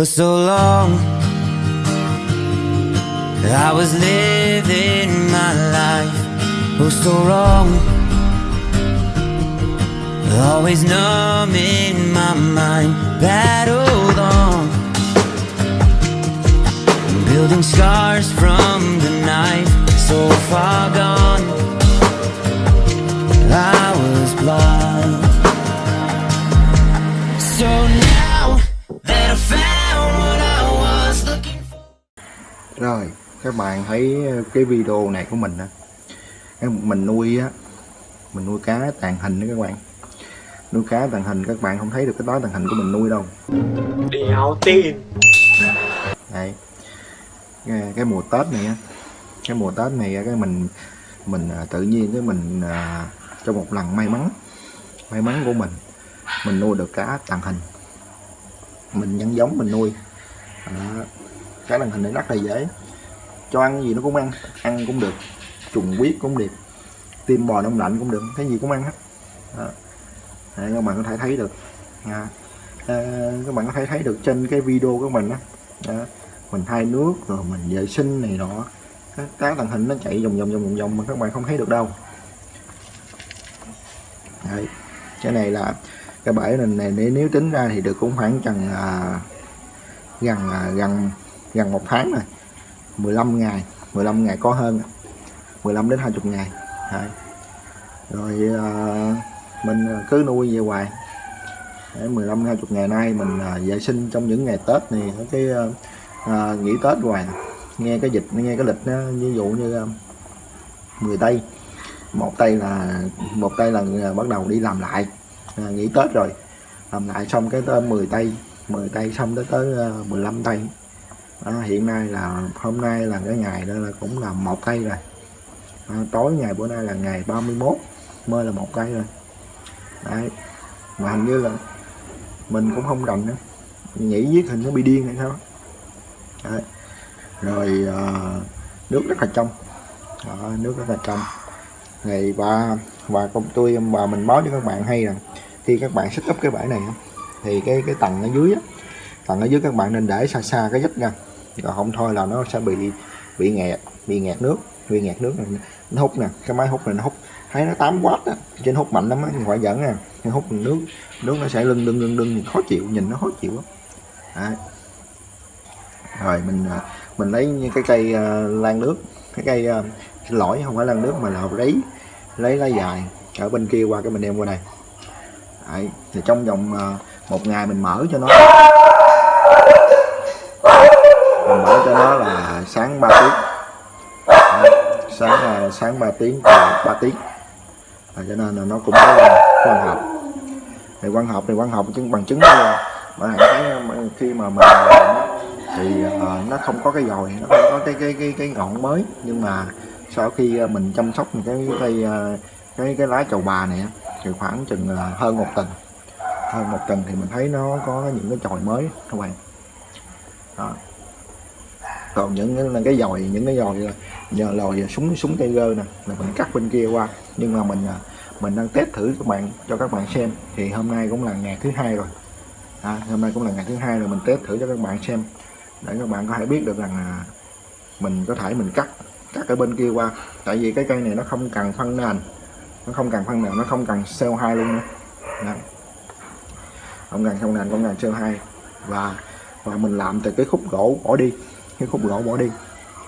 For so long, I was living my life oh so wrong. Always numbing my mind, battled on. Building scars from the night, so far gone. Các bạn thấy cái video này của mình á cái Mình nuôi á Mình nuôi cá tàn hình đó các bạn. Nuôi cá tàn hình các bạn không thấy được cái đó tàn hình của mình nuôi đâu. Đéo tin Đây Cái, cái mùa Tết này á Cái mùa Tết này cái mình Mình à, tự nhiên cái mình à, Trong một lần may mắn May mắn của mình Mình nuôi được cá tàn hình. Mình nhân giống mình nuôi. Đó. Cá tàn hình này rất là dễ cho ăn gì nó cũng ăn ăn cũng được trùng huyết cũng được tim bò đông lạnh cũng được cái gì cũng ăn hết. Đó. Các bạn có thể thấy được. À, à, các bạn có thể thấy được trên cái video của mình đó, đó. mình thay nước rồi mình vệ sinh này nọ. Cái cá hình nó chạy vòng vòng vòng vòng vòng mà các bạn không thấy được đâu. Đấy. cái này là cái bể này, này nếu nếu tính ra thì được cũng khoảng chừng à, gần à, gần gần một tháng rồi 15 ngày 15 ngày có hơn 15 đến 20 ngày. Đấy. rồi à, mình ờ, cứ nuôi về hoài. Đấy, 15 20 ngày nay mình à, vệ sinh trong những ngày Tết này cái à, nghỉ Tết hoài. Nghe cái dịch nghe cái lịch nó ví dụ như à, 10 tây. Một tây là một tây là bắt đầu đi làm lại. À, nghỉ Tết rồi. Làm lại xong cái tới 10 tây 10 tây xong tới tới 15 tây đó, hiện nay là hôm nay là cái ngày đó là cũng là một cây rồi. À, tối ngày bữa nay là ngày 31 mới là một cây rồi đấy mà hình như là mình cũng không rành nữa. Nhảy viết hình nó bị điên hay sao? Đấy. rồi à, nước rất là trong. Đó, nước rất là trong. Ngày và và công tôi và mình báo cho các bạn hay rằng khi các bạn setup cái bãi này thì cái cái tầng ở dưới á, tầng ở dưới các bạn nên để xa xa cái dách ra còn không thôi là nó sẽ bị bị nghẹt bị nghẹt nước bị nghẹt nước này. Nó hút nè cái máy hút này nó hút. Thấy nó 8 w á trên hút mạnh lắm á phải dẫn nè nó hút nước nước nó sẽ lưng lưng lưng lưng khó chịu nhìn nó khó chịu á rồi mình à, mình lấy cái cây uh, lan nước cái cây à, uh, xin lỗi không phải lan nước mà là lấy lấy lá dài ở bên kia qua cái mình đem qua đây. Đấy, thì trong vòng uh, một ngày mình mở cho nó. Sáng 3 à, tiếng. À, sáng uh, sáng 3 tiếng và 3 tiếng. À, cho nên là nó cũng có quan học. Thì quan học thì quan học chứng bằng chứng là bạn thấy à, khi mà mình thì uh, nó không có cái dồi nó không có cái cái cái cái ngọn mới. Nhưng mà sau khi mình chăm sóc cái cây cái cái lá chầu bà này thì khoảng chừng hơn một tuần. Hơn một tuần thì mình thấy nó có những cái chồi mới các bạn. Đó còn những cái, cái dòi những cái dòi nhờ lòi súng súng tay gơ nè là mình cắt bên kia qua. Nhưng mà mình à, mình đang test thử các bạn cho các bạn xem. Thì hôm nay cũng là ngày thứ hai rồi. À, hôm nay cũng là ngày thứ hai rồi mình test thử cho các bạn xem. Để các bạn có thể biết được rằng là mình có thể mình cắt cắt ở bên kia qua. Tại vì cái cây này nó không cần phân nền. Nó không cần phân nền nó không cần CO2 luôn nữa. Đó. không cần không nền không cần CO2 và và mình làm từ cái khúc gỗ bỏ đi cái khúc gỗ bỏ đi.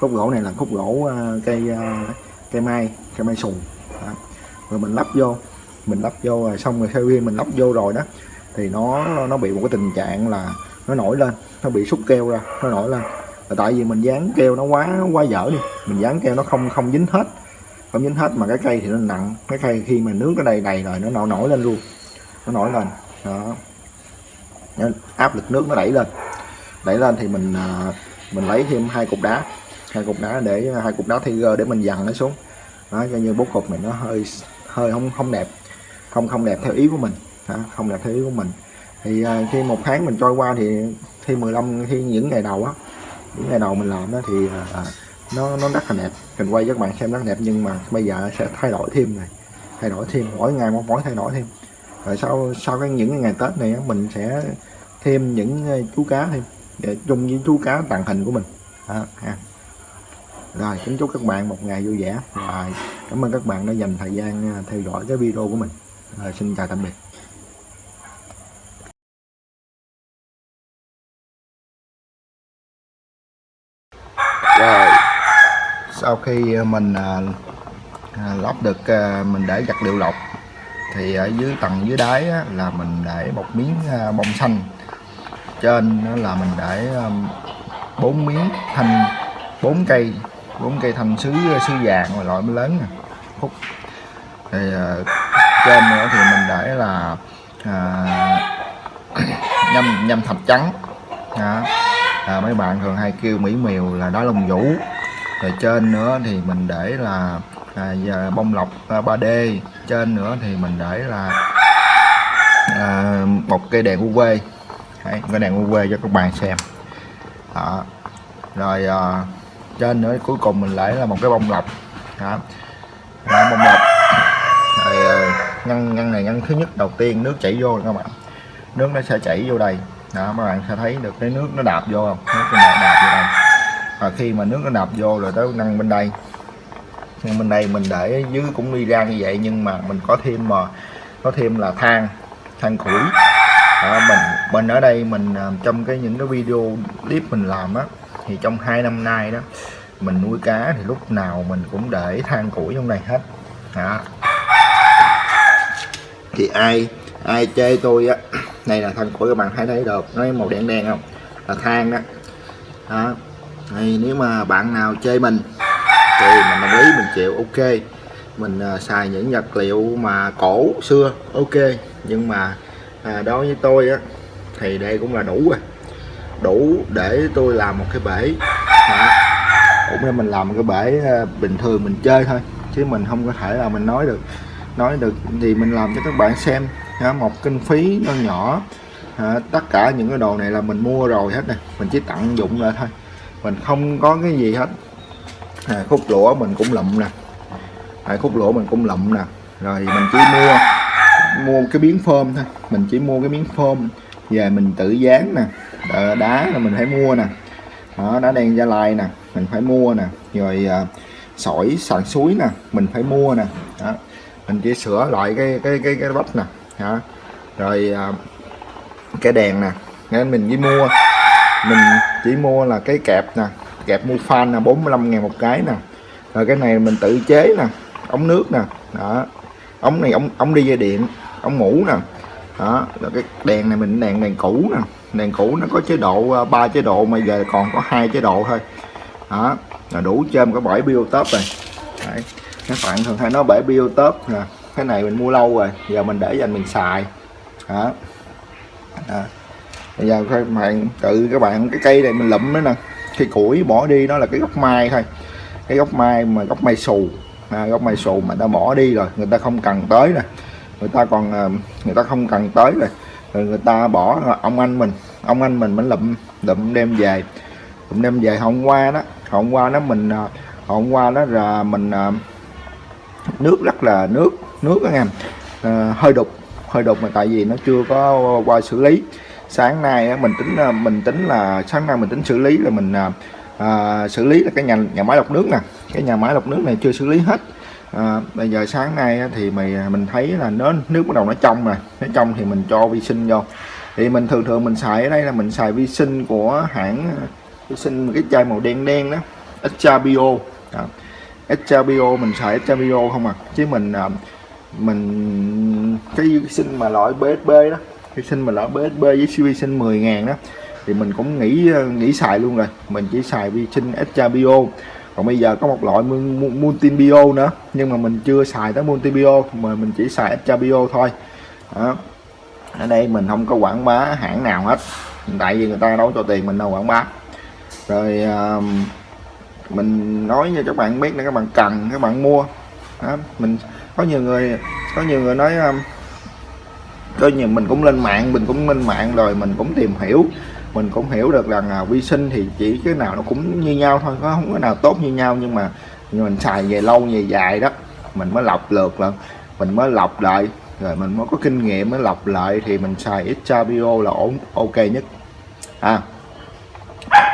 Khúc gỗ này là khúc gỗ uh, cây uh, cây mai cây mai sùn đó. rồi mình lắp vô mình lắp vô rồi xong rồi sau khi mình lắp vô rồi đó thì nó nó bị một cái tình trạng là nó nổi lên nó bị xúc keo ra nó nổi lên. Là tại vì mình dán keo nó quá quá dở đi mình dán keo nó không không dính hết không dính hết mà cái cây thì nó nặng. Cái cây khi mà nước nó đầy đầy rồi nó nổi nổi lên luôn nó nổi lên. Đó. Áp lực nước nó đẩy lên. Đẩy lên thì mình ờ, mình lấy thêm hai cục đá. Hai cục đá để hai cục đá Tiger để mình dằn nó xuống. Đó cho như bố cục này nó hơi hơi không không đẹp. Không không đẹp theo ý của mình. Đó, không đẹp theo ý của mình. Thì à, khi một tháng mình trôi qua thì khi 15 khi những ngày đầu á những ngày đầu mình làm đó thì à, à, nó nó rất là đẹp. Mình quay cho các bạn xem rất đẹp nhưng mà bây giờ sẽ thay đổi thêm này thay đổi thêm. Mỗi ngày một mỗi thay đổi thêm. Rồi sau sau cái những ngày tết này mình sẽ thêm những à, chú cá thêm để chung với chú cá tàng hình của mình. Đó, ha. rồi kính chúc các bạn một ngày vui vẻ. Rồi cảm ơn các bạn đã dành thời gian à, theo dõi cái video của mình. Rồi, xin chào tạm biệt. Rồi sau khi à, mình à, à, lót được à, mình để vật liệu lọc thì ở dưới tầng dưới đáy á, là mình để một miếng à, bông xanh trên đó là mình để um, bốn miếng thanh bốn cây bốn cây thanh sứ uh, sứ vàng loại mới lớn nè. Khúc. Thì uh, trên nữa thì mình để là uh, nhâm nhâm thạch trắng. Đó. À, mấy bạn thường hay kêu mỹ miều là đá lông vũ. Rồi trên nữa thì mình để là à, giờ bông lọc à, 3D trên nữa thì mình để là à, một cây đèn UV Đấy, cái đèn UV cho các bạn xem. Đó. rồi à, trên nữa cuối cùng mình lấy là một cái bông lọc. Đó. Đó, bông lọc. Rồi à, ngăn ngăn này ngăn thứ nhất. Đầu tiên nước chảy vô các bạn. Nước nó sẽ chảy vô đây. Đó các bạn sẽ thấy được cái nước nó đạp vô không? Nước nó đạp, đạp vô đây. Và khi mà nước nó đạp vô rồi tới ngăn bên đây. Ngăn bên đây mình để dưới cũng đi ra như vậy nhưng mà mình có thêm mà có thêm là than than củi à, mình mình ở đây mình ờ, trong cái những cái video clip mình làm á thì trong hai năm nay đó mình nuôi cá thì lúc nào mình cũng để than củi trong này hết. Đó. thì ai ai chê tôi á này là than củi các bạn thấy thấy được nó màu đen đen không? Là than đó, đó. Thì nếu mà bạn nào chê mình thì mình đồng ý mình chịu ok. Mình uh, xài những vật liệu mà cổ xưa ok. Nhưng mà à, đối với tôi á thì đây cũng là đủ rồi. Đủ để tôi làm một cái bể. À, cũng là mình làm một cái bể ờ, bình thường mình chơi thôi chứ mình không có thể là mình nói được nói được thì mình làm cho các bạn xem. À, một kinh phí nó nhỏ. À, tất cả những cái đồ này là mình mua rồi hết nè. Mình chỉ tận dụng lại thôi. Mình không có cái gì hết. À, khúc lũa mình cũng lụm nè. À, khúc lũa mình cũng lụm nè. Rồi mình chỉ mua mua cái miếng phôm thôi. Mình chỉ mua cái miếng phôm về mình tự dán nè. Đá, là mình phải mua nè. Đó, đá đen gia lai nè mình phải mua nè. Rồi à, sỏi sàn suối nè mình phải mua nè. Đó. mình chỉ sửa lại cái cái cái cái bắp nè. Đó. rồi à, cái đèn nè. Nên mình chỉ mua. Mình chỉ mua là cái kẹp nè. Kẹp mua fan là 45 ngàn một cái nè. Rồi cái này mình tự chế nè. Ống nước nè. Đó. Ống này ống ống đi dây điện ống ngủ nè. Đó rồi cái đèn này mình đèn đèn cũ nè. Đèn cũ nó có chế độ à, ba chế độ mà giờ còn có hai chế độ thôi. Đó là đủ trên có bảy biotop này. Đấy. các bạn thường hay nói bảy biotop nè. Cái này mình mua lâu rồi giờ mình để dành mình xài. Đó, đó. bây giờ các bạn tự các bạn cái cây này mình lụm nữa nè. Cái củi bỏ đi nó là cái gốc mai thôi. Cái gốc mai mà gốc mai xù. À, gốc mai xù mà ta bỏ đi rồi người ta không cần tới nè người ta còn à, người ta không cần tới rồi. Rồi người ta bỏ ông anh mình. Ông anh mình mới lụm lụm đem về. Lụm đem về hôm qua đó. Hôm qua đó mình à, hôm qua đó là mình à, nước rất là nước nước anh em à, hơi đục hơi đục mà tại vì nó chưa có qua xử lý. Sáng nay mình tính mình tính là sáng nay mình tính xử lý là mình à, xử lý là cái nhà nhà máy lọc nước nè. Cái nhà máy lọc nước này chưa xử lý hết à, bây giờ sáng nay thì mày à, mình thấy là nó nước bắt đầu nó trong rồi. Nó trong thì mình cho vi sinh vô. Thì mình thường thường mình xài ở đây là mình xài vi sinh của hãng vi sinh cái chai màu đen đen đó. Extra Bio à, Extra Bio mình xài Extra Bio không à? Chứ mình à, mình cái vi sinh mà loại BSB đó vi sinh mà loại BSB với vi sinh 10 ngàn đó thì mình cũng nghĩ à, nghĩ xài luôn rồi. Mình chỉ xài vi sinh extra bio còn bây giờ có một loại multi bio nữa nhưng mà mình chưa xài tới multi bio mà mình chỉ xài extra bio thôi. Đó. ở đây mình không có quảng bá hãng nào hết. Tại vì người ta đâu cho tiền mình đâu quảng bá. Rồi uh, mình nói cho các bạn biết là các bạn cần các bạn mua. Đó. mình có nhiều người có nhiều người nói um, có nhiều mình cũng lên mạng mình cũng lên mạng rồi mình cũng tìm hiểu mình cũng hiểu được rằng là vi sinh thì chỉ cái nào nó cũng như nhau thôi nó không có nào tốt như nhau nhưng mà mình xài về lâu về dài đó mình mới lọc lượt lần mình mới lọc lại rồi mình mới có kinh nghiệm mới lọc lại thì mình xài extra Bio là ổn ok nhất. À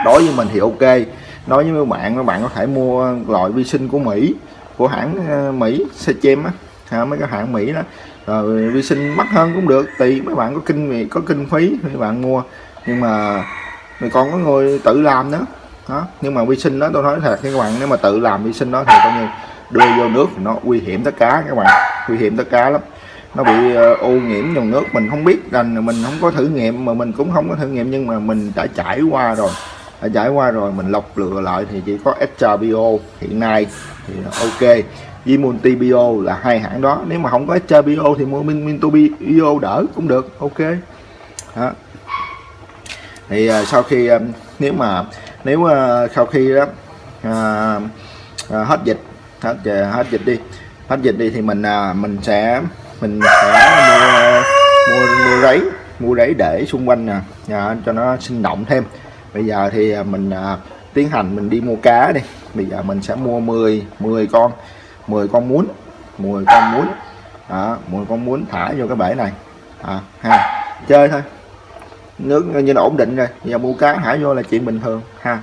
đối với mình thì ok. Nói với mấy bạn các bạn có thể mua loại vi sinh của Mỹ của hãng ờ, Mỹ Sechem á ha, mấy cái hãng Mỹ đó. Rồi vi sinh mắc hơn cũng được tùy mấy bạn có kinh có kinh phí thì mấy bạn mua nhưng mà mình còn có người tự làm nữa đó nhưng mà vi sinh đó tôi nói thật các bạn nếu mà tự làm vi sinh đó thì coi như đưa vô nước thì nó nguy hiểm tất cả các bạn nguy hiểm tất cả lắm nó bị ô nhiễm dòng nước mình không biết rằng mình không có thử nghiệm mà mình cũng không có thử nghiệm nhưng mà mình đã trải qua rồi đã trải qua rồi mình lọc lựa lại thì chỉ có extra bio hiện nay thì ok với multi bio là hai hãng đó nếu mà không có extra bio thì mua min bio đỡ cũng được ok đó thì uh, sau khi uh, nếu mà nếu uh, sau khi đó uh, uh, hết dịch hết uh, hết dịch đi hết dịch đi thì mình uh, mình sẽ mình sẽ mua mua mua rấy mua rấy để xung quanh nè à, cho nó sinh động thêm. Bây giờ thì à, mình à, tiến hành mình đi mua cá đi. Bây giờ mình sẽ mua 10 10 con 10 con muốn 10 con muốn. Đó, 10 con muốn thả vô cái bể này. À, ha chơi thôi nước như là ổn định rồi. Giờ mua cá thả vô là chuyện bình thường, ha.